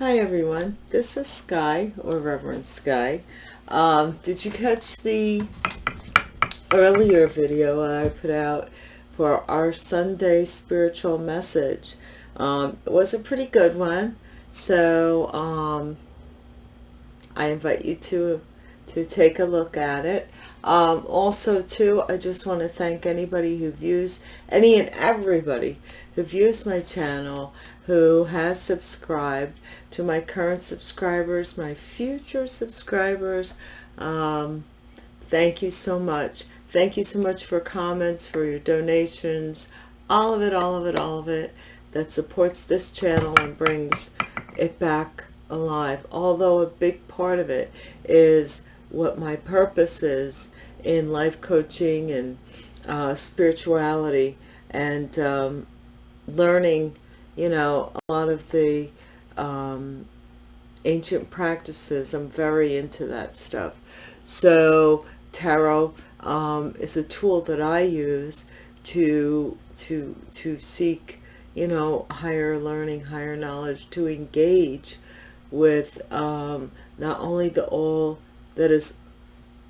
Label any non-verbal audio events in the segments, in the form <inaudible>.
Hi everyone, this is Sky or Reverend Sky. Um, did you catch the earlier video I put out for our Sunday spiritual message? Um, it was a pretty good one, so um, I invite you to to take a look at it. Um, also, too, I just want to thank anybody who views, any and everybody who views my channel, who has subscribed, to my current subscribers, my future subscribers. Um, thank you so much. Thank you so much for comments, for your donations, all of it, all of it, all of it that supports this channel and brings it back alive. Although a big part of it is what my purpose is in life coaching and uh, spirituality and um, learning, you know, a lot of the um, ancient practices. I'm very into that stuff. So tarot um, is a tool that I use to to to seek, you know, higher learning, higher knowledge, to engage with um, not only the all that is,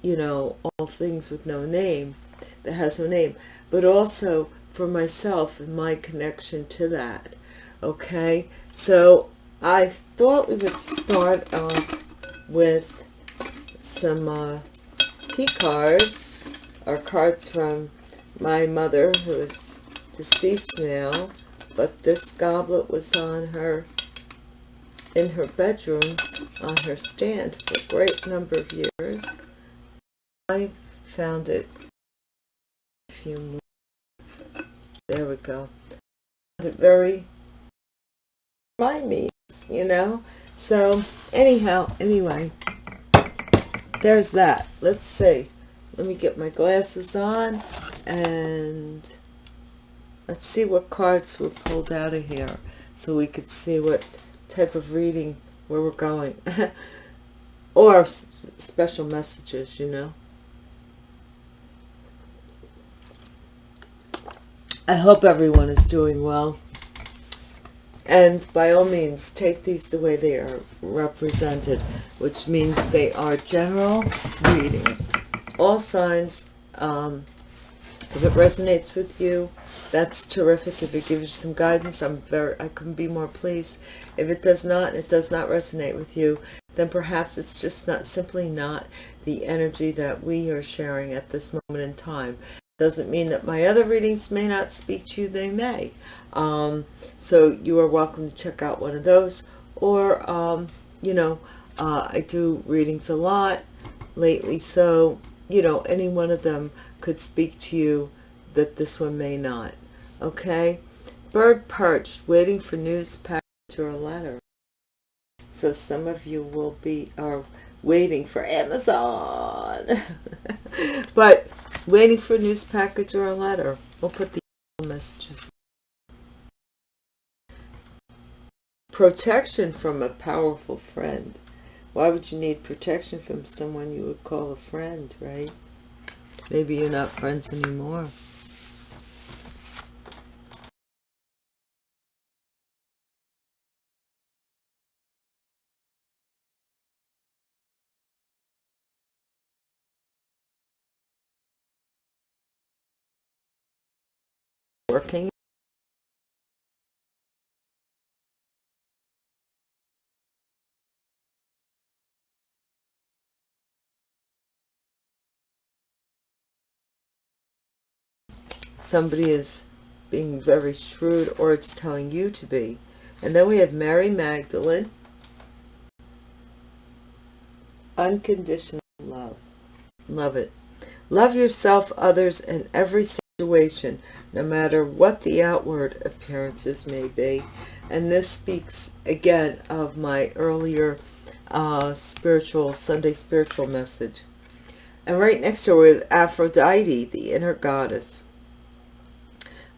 you know, all things with no name, that has no name, but also for myself and my connection to that. Okay, so I thought we would start off with some uh, tea cards, or cards from my mother, who is deceased now, but this goblet was on her, in her bedroom, on her stand for a great number of years. I found it a few more. There we go. Very remind me you know? So anyhow anyway there's that. Let's see. Let me get my glasses on and let's see what cards were pulled out of here so we could see what type of reading where we're going. <laughs> Or special messages you know? I hope everyone is doing well and by all means take these the way they are represented which means they are general readings. All signs um, if it resonates with you that's terrific. If it gives you some guidance i'm very i couldn't be more pleased. If it does not it does not resonate with you then perhaps it's just not simply not the energy that we are sharing at this moment in time doesn't mean that my other readings may not speak to you they may. Um, so you are welcome to check out one of those. Or um, you know uh, I do readings a lot lately so you know any one of them could speak to you that this one may not. Okay? Bird perched waiting for news package or a letter. So some of you will be are waiting for Amazon. <laughs> But waiting for a news package or a letter. We'll put the messages. Protection from a powerful friend. Why would you need protection from someone you would call a friend right? Maybe you're not friends anymore working somebody is being very shrewd or it's telling you to be. And then we have Mary Magdalene. Unconditional love. Love it. Love yourself, others, and every situation, no matter what the outward appearances may be. And this speaks again of my earlier uh, spiritual, Sunday spiritual message. And right next to her with Aphrodite, the inner goddess.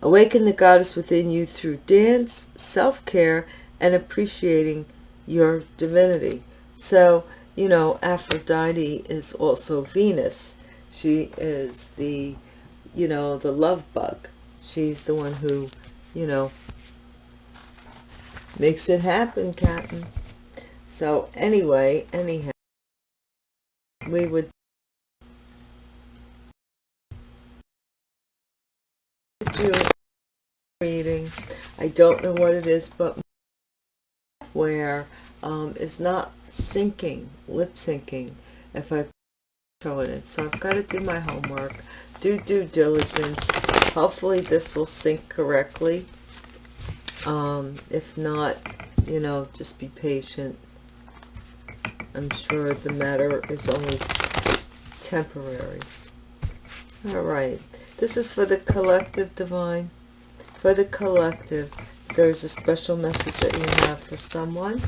Awaken the goddess within you through dance, self-care, and appreciating your divinity. So, you know, Aphrodite is also Venus. She is the, you know, the love bug. She's the one who, you know, makes it happen, Captain. So anyway, anyhow, we would do reading. I don't know what it is, but where um, is not syncing, lip syncing, if I throw it in. So I've got to do my homework, do due diligence. Hopefully this will sync correctly. Um, if not, you know, just be patient. I'm sure the matter is only temporary. All right. This is for the collective divine. For the collective, there's a special message that you have for someone.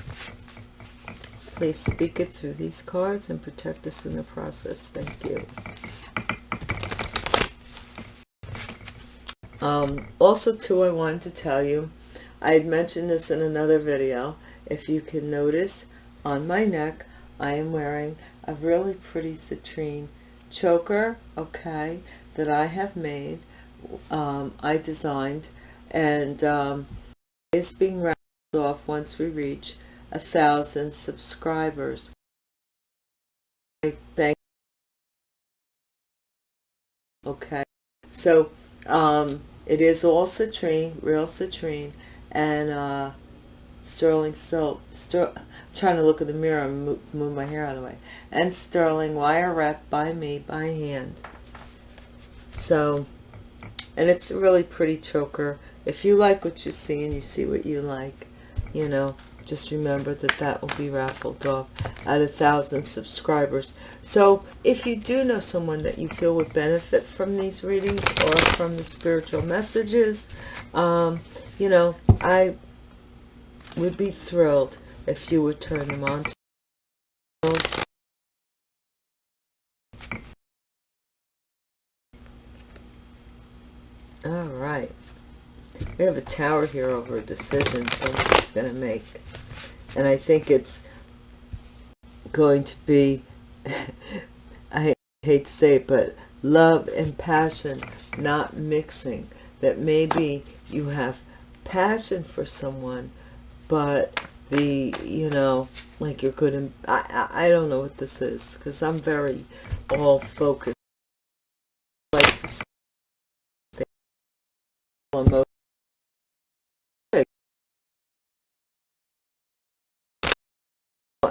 Please speak it through these cards and protect us in the process. Thank you. Um, also, too, I wanted to tell you, I had mentioned this in another video. If you can notice, on my neck, I am wearing a really pretty citrine choker, okay, that I have made, um, I designed, and um, is being wrapped off once we reach a thousand subscribers. I thank okay so um it is all citrine real citrine and uh sterling silk. Ster trying to look in the mirror and move, move my hair out of the way. And sterling wire wrapped by me by hand. So and it's a really pretty choker. If you like what you see and you see what you like you know just remember that that will be raffled off at a thousand subscribers. So if you do know someone that you feel would benefit from these readings or from the spiritual messages um, you know i would be thrilled if you would turn them on to all right we have a tower here over a decision someone's going to make. And i think it's going to be <laughs> i hate to say it but love and passion not mixing. That maybe you have passion for someone but the you know like you're good and I, I i don't know what this is because i'm very all focused. Like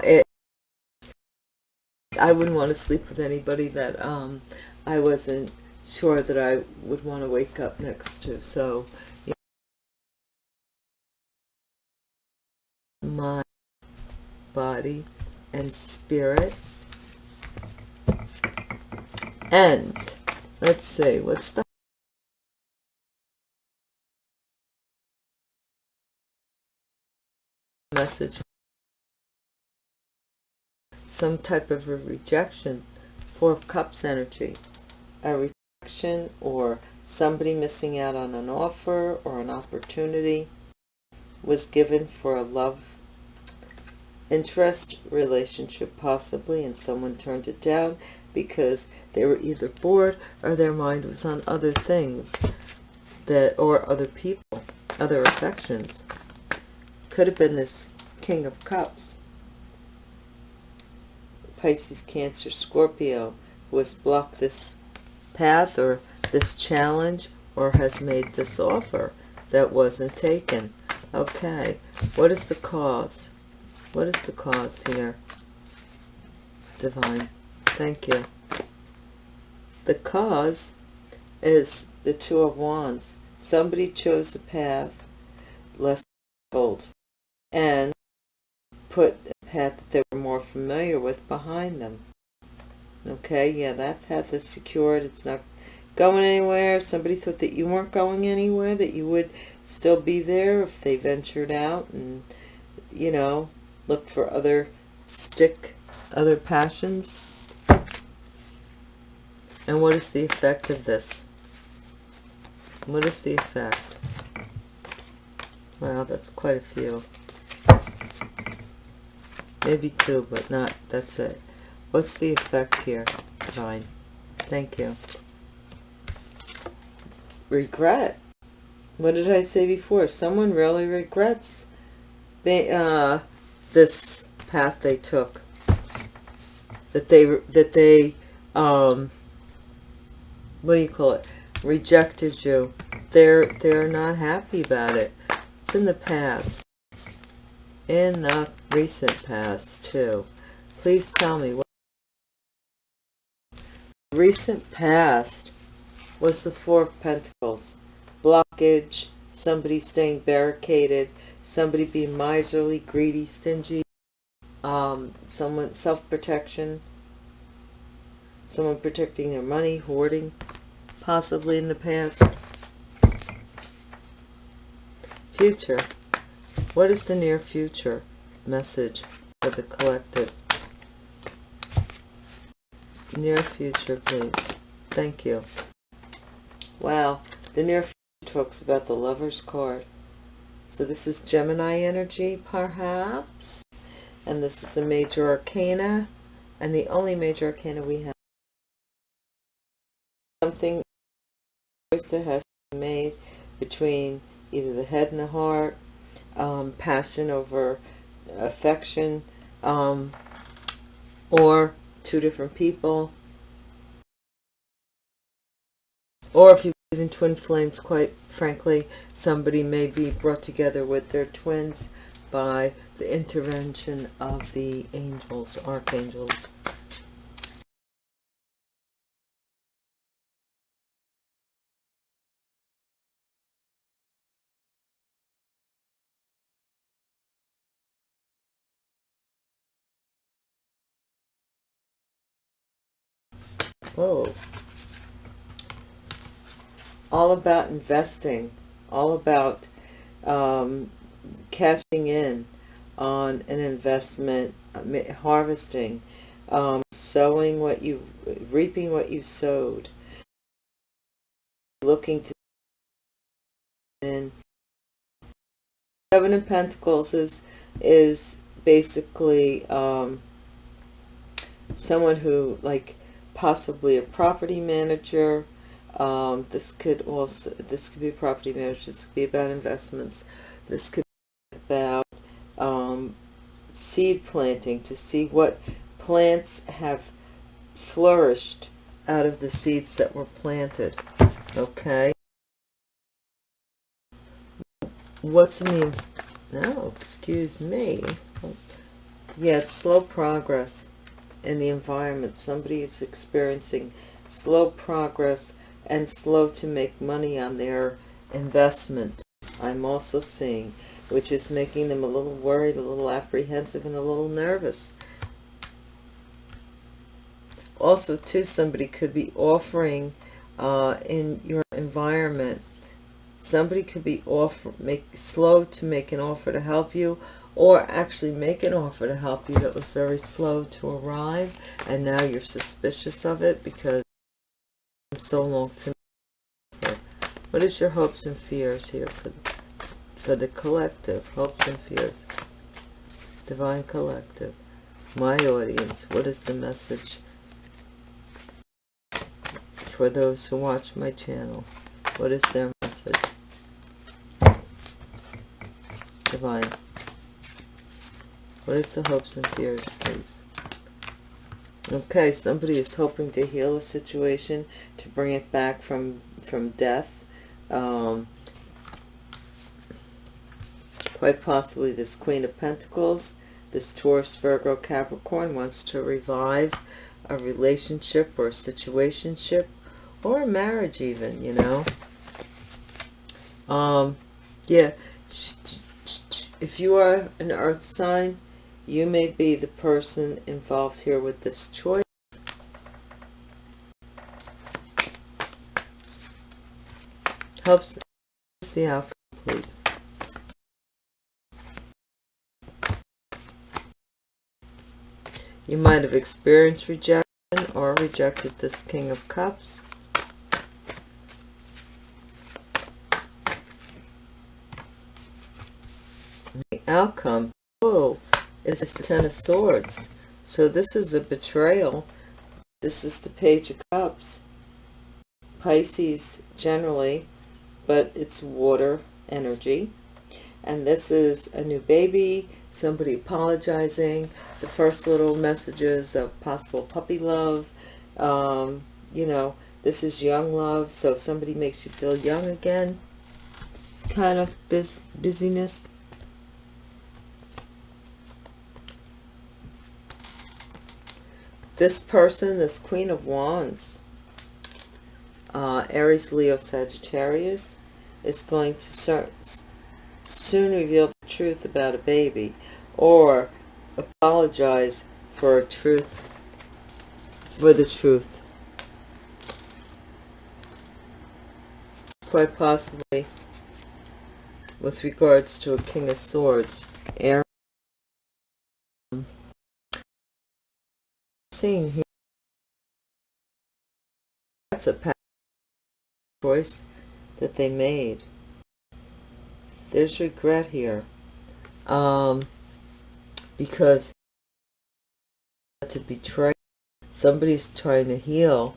it i wouldn't want to sleep with anybody that um i wasn't sure that i would want to wake up next to so mind, body, and spirit. And let's see, what's the message? Some type of a rejection. Four of Cups energy. A rejection or somebody missing out on an offer or an opportunity was given for a love interest relationship possibly and someone turned it down because they were either bored or their mind was on other things that or other people other affections could have been this king of cups pisces cancer scorpio who has blocked this path or this challenge or has made this offer that wasn't taken okay what is the cause what is the cause here? Divine. Thank you. The cause is the Two of Wands. Somebody chose a path less bold and put path that they were more familiar with behind them. Okay, yeah, that path is secured. It's not going anywhere. Somebody thought that you weren't going anywhere, that you would still be there if they ventured out and, you know, look for other stick, other passions. And what is the effect of this? What is the effect? Wow, that's quite a few. Maybe two, but not, that's it. What's the effect here? Fine. Thank you. Regret. What did I say before? Someone really regrets they, uh, this path they took. That they, that they, um, what do you call it? Rejected you. They're, they're not happy about it. It's in the past. In the recent past, too. Please tell me what recent past was the Four of Pentacles. Blockage, somebody staying barricaded, somebody being miserly, greedy, stingy, um, someone self-protection, someone protecting their money, hoarding, possibly in the past. Future. What is the near future message for the collective? Near future, please. Thank you. Wow. The near future talks about the lover's card. So this is Gemini energy, perhaps. And this is a major arcana. And the only major arcana we have. Something that has been made between either the head and the heart. Um, passion over affection. Um, or two different people. Or if you believe in twin flames, quite frankly, somebody may be brought together with their twins by the intervention of the angels, archangels. Whoa. All about investing, all about um, cashing in on an investment, harvesting, um, sowing what you, reaping what you've sowed, looking to in Seven of Pentacles is is basically um, someone who like possibly a property manager. Um, this could also, this could be property manager. This could be about investments. This could be about um, seed planting to see what plants have flourished out of the seeds that were planted. Okay. What's in the, no, excuse me. Yeah, it's slow progress in the environment. Somebody is experiencing slow progress and slow to make money on their investment. I'm also seeing, which is making them a little worried, a little apprehensive, and a little nervous. Also, too, somebody could be offering uh, in your environment. Somebody could be offer, make slow to make an offer to help you, or actually make an offer to help you that was very slow to arrive and now you're suspicious of it because it's so long to what is your hopes and fears here for for the collective? Hopes and fears. Divine collective. My audience what is the message for those who watch my channel? What is their message? Divine what is the hopes and fears, please? Okay, somebody is hoping to heal a situation, to bring it back from, from death. Um, quite possibly this Queen of Pentacles, this Taurus, Virgo, Capricorn wants to revive a relationship or a situationship or a marriage even, you know. Um, yeah, if you are an earth sign, you may be the person involved here with this choice. Helps the outcome, please. You might have experienced rejection or rejected this King of Cups. The outcome. Is the Ten of Swords. So this is a betrayal. This is the Page of Cups. Pisces generally, but it's water energy. And this is a new baby, somebody apologizing, the first little messages of possible puppy love, um, you know, this is young love, so if somebody makes you feel young again, kind of bus busyness. This person, this Queen of Wands, uh, Aries, Leo, Sagittarius, is going to start, soon reveal the truth about a baby or apologize for a truth, for the truth. Quite possibly with regards to a King of Swords. Aaron, seeing here, that's a choice that they made. There's regret here. Um, because to betray, somebody's trying to heal.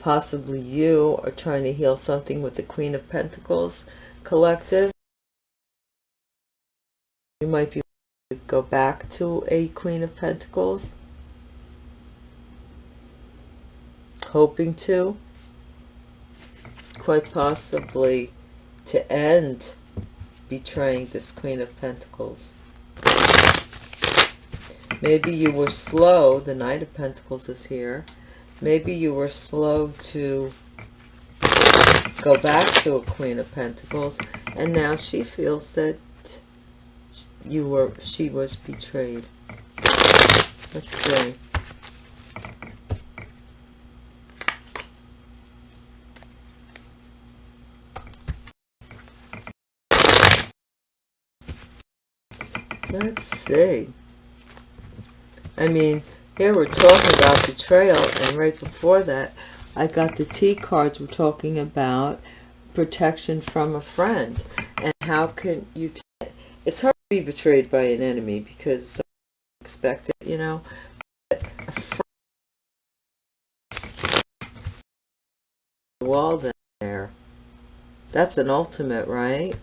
Possibly you are trying to heal something with the Queen of Pentacles collective. You might be go back to a Queen of Pentacles. Hoping to quite possibly to end betraying this Queen of Pentacles. Maybe you were slow, the Knight of Pentacles is here. Maybe you were slow to go back to a Queen of Pentacles and now she feels that you were she was betrayed. Let's see. Let's see. I mean, here we're talking about betrayal, and right before that, I got the T cards. We're talking about protection from a friend. And how can you... It's hard to be betrayed by an enemy because it's expected, you know. Wall there. That's an ultimate, right?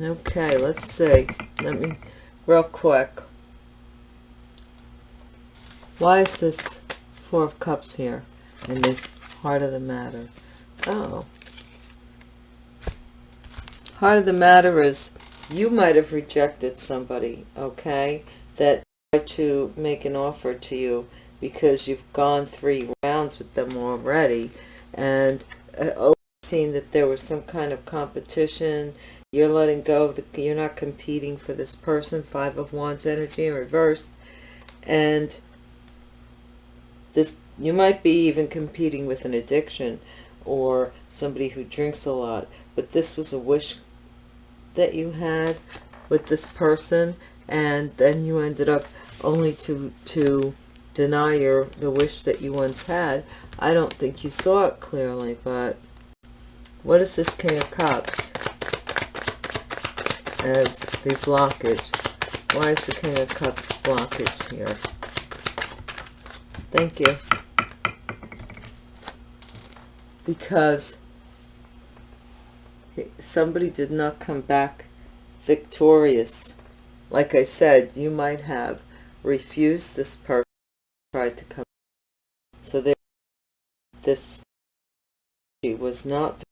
Okay, let's see. Let me, real quick. Why is this Four of Cups here in the heart of the matter? Oh. Heart of the matter is you might have rejected somebody, okay, that tried to make an offer to you because you've gone three rounds with them already and uh, seen that there was some kind of competition you're letting go of the, you're not competing for this person. Five of Wands energy in reverse. And this, you might be even competing with an addiction or somebody who drinks a lot. But this was a wish that you had with this person. And then you ended up only to, to deny your, the wish that you once had. I don't think you saw it clearly, but what is this King of Cups? As the blockage. Why is the King of Cups blockage here? Thank you. Because somebody did not come back victorious. Like I said, you might have refused this person tried to come. So there, this was not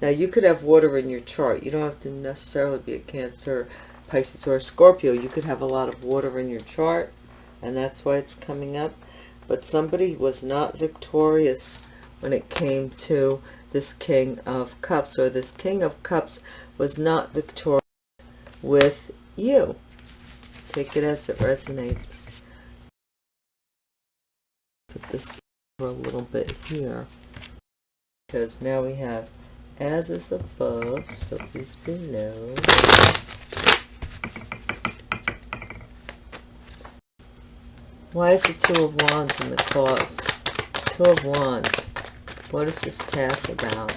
now you could have water in your chart. You don't have to necessarily be a Cancer, Pisces, or Scorpio. You could have a lot of water in your chart and that's why it's coming up. But somebody was not victorious when it came to this King of Cups or this King of Cups was not victorious with you. Take it as it resonates. Put this for a little bit here because now we have as is above, so is below. Why is the Two of Wands in the cause? Two of Wands. What is this path about?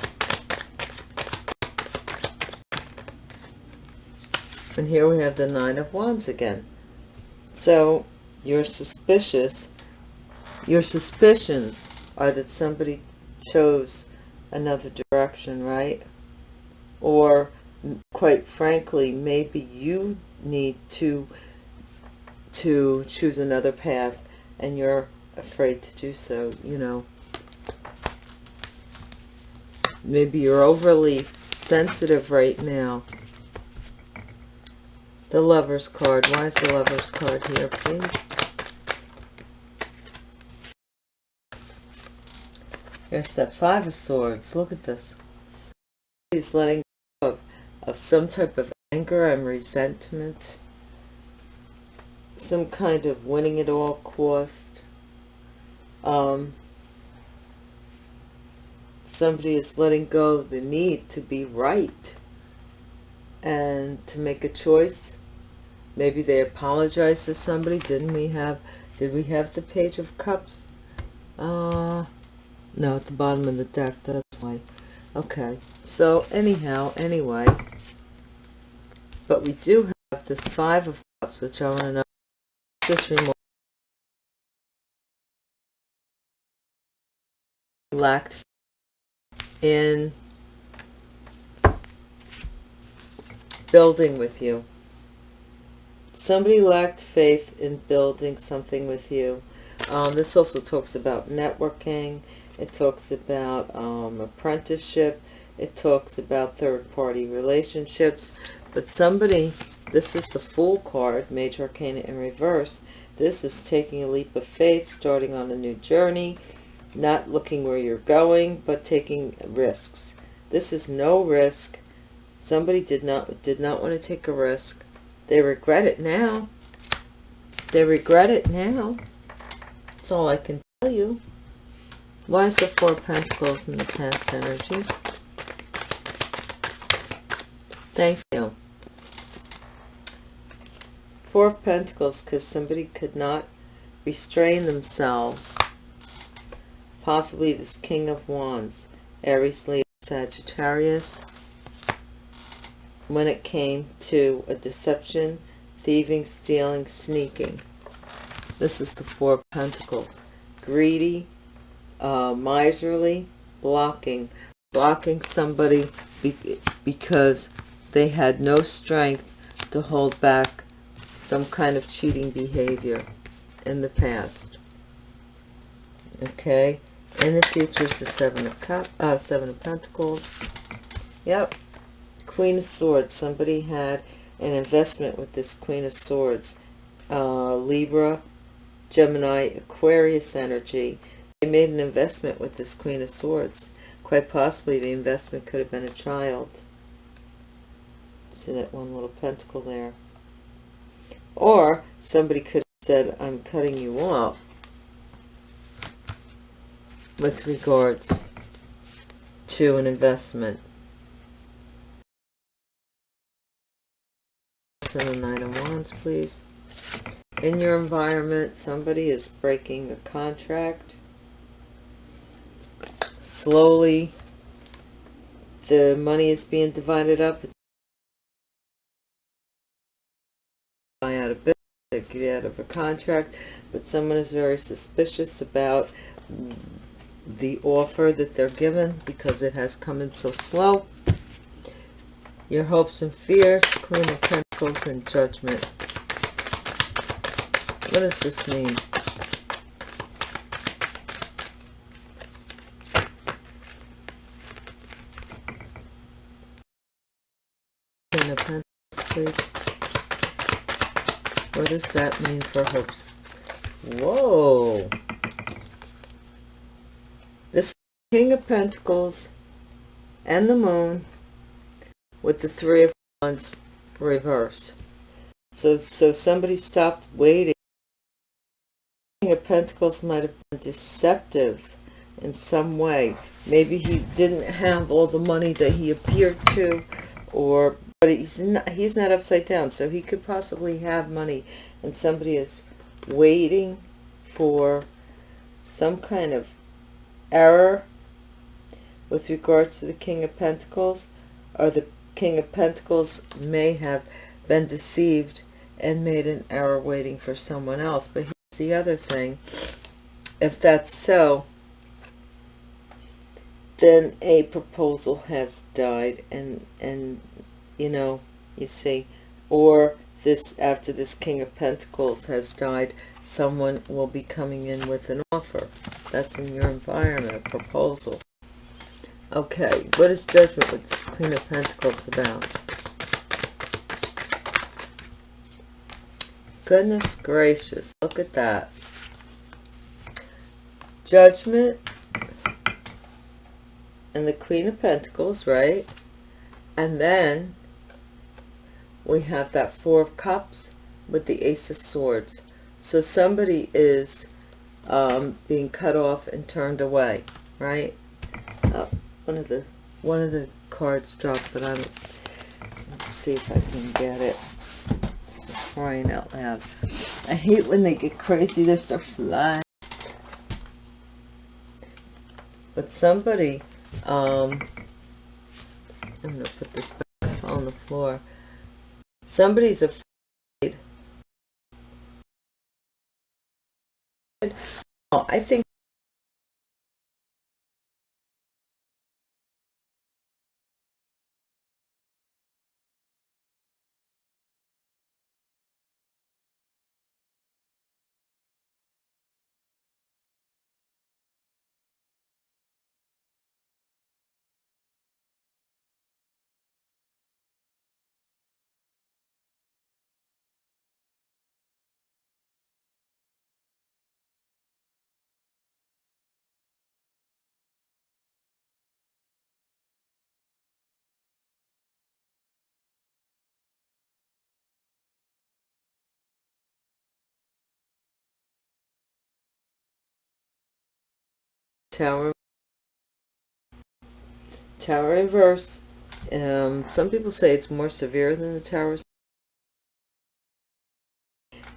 And here we have the Nine of Wands again. So you're suspicious. Your suspicions are that somebody chose another direction, right? Or quite frankly, maybe you need to to choose another path and you're afraid to do so, you know. Maybe you're overly sensitive right now. The Lover's card. Why is the Lover's card here, please? Here's that Five of Swords. Look at this. He's letting go of, of some type of anger and resentment. Some kind of winning at all cost. Um, somebody is letting go of the need to be right and to make a choice. Maybe they apologize to somebody. Didn't we have, did we have the Page of Cups? Uh, no, at the bottom of the deck, that's why. Okay, so anyhow, anyway, but we do have this Five of Cups, which I want to know, this remote lacked in building with you. Somebody lacked faith in building something with you. Um, this also talks about networking. It talks about um, apprenticeship. It talks about third-party relationships. But somebody, this is the Fool card, Major Arcana in reverse. This is taking a leap of faith, starting on a new journey, not looking where you're going, but taking risks. This is no risk. Somebody did not did not want to take a risk. They regret it now. They regret it now. That's all I can tell you. Why is the Four Pentacles in the past energy? Thank you. Four Pentacles because somebody could not restrain themselves. Possibly this King of Wands, Aries, Leo, Sagittarius when it came to a deception, thieving, stealing, sneaking. This is the Four Pentacles. Greedy, uh, miserly, blocking. Blocking somebody be because they had no strength to hold back some kind of cheating behavior in the past. Okay. In the future is the Seven of, Cup, uh, Seven of Pentacles. Yep. Queen of Swords. Somebody had an investment with this Queen of Swords. Uh, Libra, Gemini, Aquarius energy. They made an investment with this Queen of Swords. Quite possibly the investment could have been a child. See that one little pentacle there. Or somebody could have said, I'm cutting you off with regards to an investment. and the Nine of Wands, please. In your environment, somebody is breaking a contract. Slowly, the money is being divided up. It's out of business, get out of a contract, but someone is very suspicious about the offer that they're given because it has come in so slow. Your hopes and fears, Queen of Pentacles and Judgment. What does this mean? Queen of Pentacles, please. What does that mean for hopes? Whoa! This King of Pentacles and the Moon with the Three of Wands reverse. So, so somebody stopped waiting. King of Pentacles might have been deceptive in some way. Maybe he didn't have all the money that he appeared to, or but he's not, he's not upside down, so he could possibly have money, and somebody is waiting for some kind of error with regards to the King of Pentacles, or the King of Pentacles may have been deceived and made an error waiting for someone else. But here's the other thing. If that's so, then a proposal has died and, and you know, you see, or this after this king of pentacles has died someone will be coming in with an offer. That's in your environment a proposal. Okay what is judgment with this queen of pentacles about? Goodness gracious look at that. Judgment and the queen of pentacles right? And then we have that four of cups with the ace of swords. So somebody is um, being cut off and turned away right? Oh, one of the one of the cards dropped but i'm let's see if i can get it. Crying out loud. I hate when they get crazy they're so flying but somebody um i'm gonna put this back on the floor Somebody's afraid. Oh, I think tower tower inverse. Um some people say it's more severe than the tower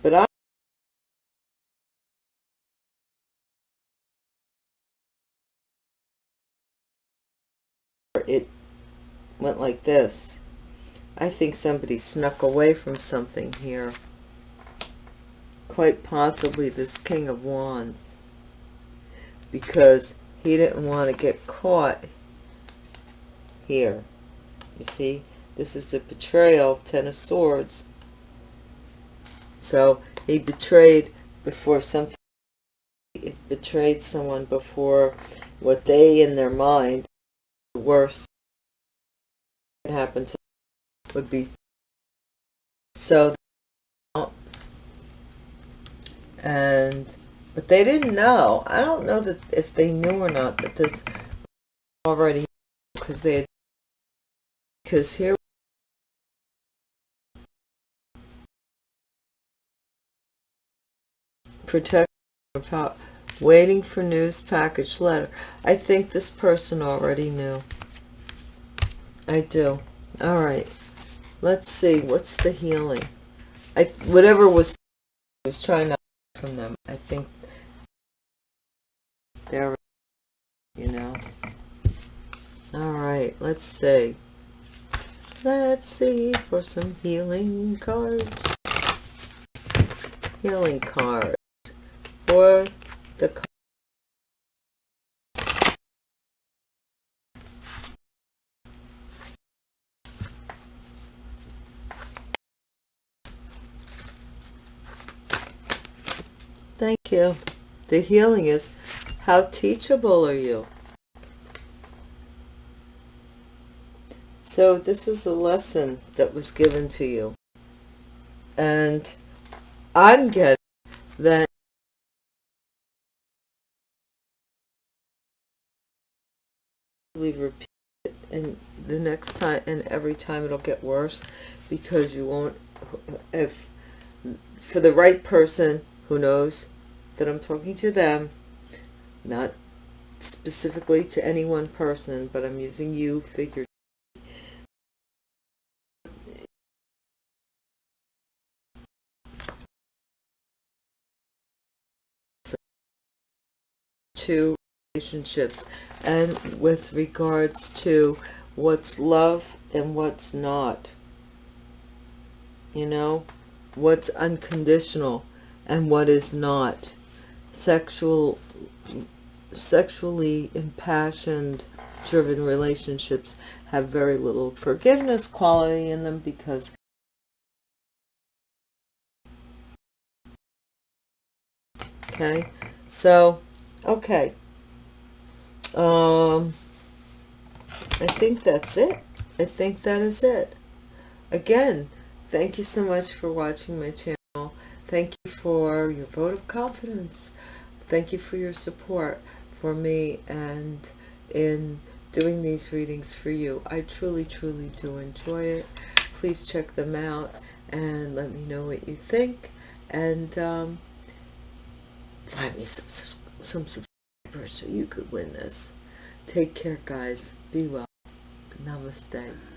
but i it went like this. I think somebody snuck away from something here. Quite possibly this king of wands because he didn't want to get caught here. You see, this is the betrayal, of Ten of Swords. So he betrayed before something, betrayed someone before what they in their mind, the worst happened to would be. So, and but they didn't know. I don't know that if they knew or not that this already because they had because here protect about waiting for news package letter. I think this person already knew. I do. All right. Let's see. What's the healing? I whatever was was trying to from them. I think there, you know. All right, let's see. Let's see for some healing cards. Healing cards for the Thank you. The healing is how teachable are you? So this is a lesson that was given to you. And I'm getting that repeat it and the next time and every time it'll get worse because you won't if for the right person who knows that I'm talking to them not specifically to any one person, but I'm using you figure. To relationships and with regards to what's love and what's not. You know what's unconditional and what is not. Sexual sexually impassioned driven relationships have very little forgiveness quality in them because okay so okay. Um i think that's it. I think that is it. Again thank you so much for watching my channel. Thank you for your vote of confidence thank you for your support for me and in doing these readings for you i truly truly do enjoy it please check them out and let me know what you think and um, find me some, some subscribers so you could win this. Take care, guys. Be well. Namaste.